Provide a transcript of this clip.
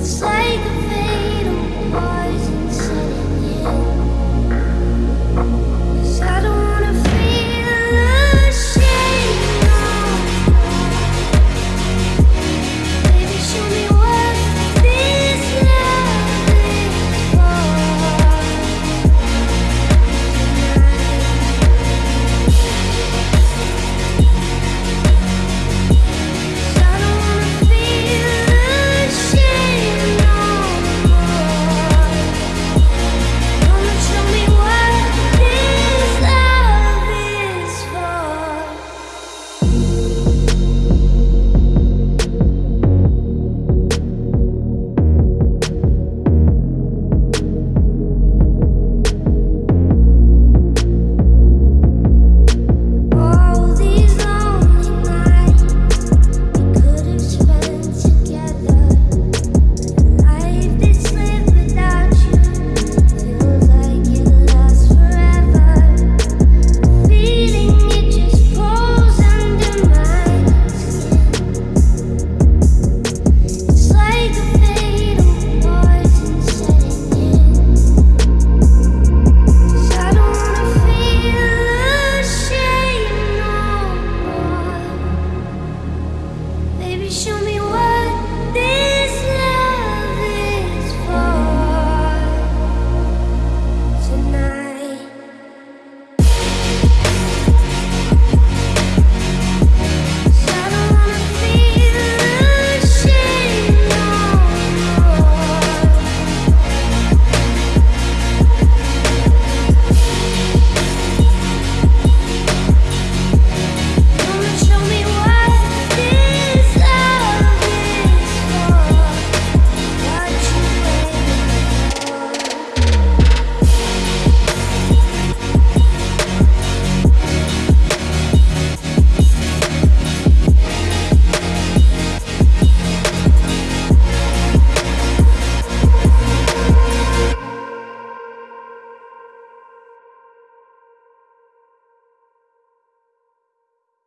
It's like a fatal poison setting in.